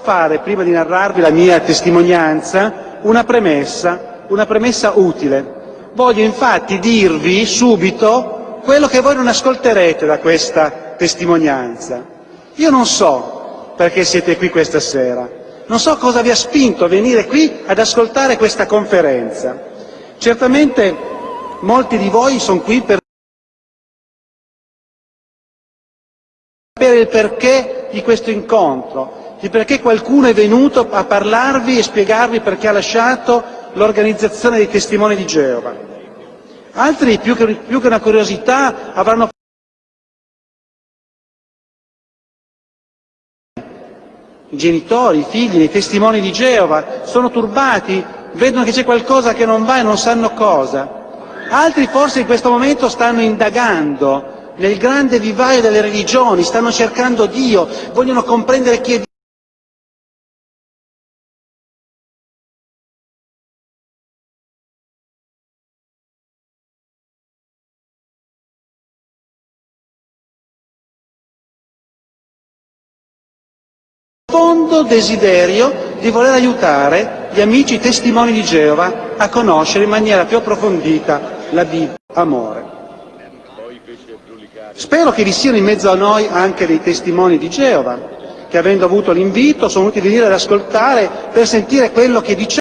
fare, prima di narrarvi la mia testimonianza, una premessa, una premessa utile. Voglio infatti dirvi subito quello che voi non ascolterete da questa testimonianza. Io non so perché siete qui questa sera, non so cosa vi ha spinto a venire qui ad ascoltare questa conferenza. Certamente molti di voi sono qui per sapere il perché di questo incontro, di perché qualcuno è venuto a parlarvi e spiegarvi perché ha lasciato l'organizzazione dei testimoni di Geova. Altri, più che, una curiosità, avranno i genitori, i figli, i testimoni di Geova, sono turbati, vedono che c'è qualcosa che non va e non sanno cosa. Altri forse in questo momento stanno indagando nel grande vivaio delle religioni, stanno cercando Dio, vogliono comprendere chi è Dio. Profondo desiderio di voler aiutare gli amici testimoni di Geova a conoscere in maniera più approfondita la Bibbia, amore. Spero che vi siano in mezzo a noi anche dei testimoni di Geova, che avendo avuto l'invito sono venuti ad ascoltare per sentire quello che diciamo.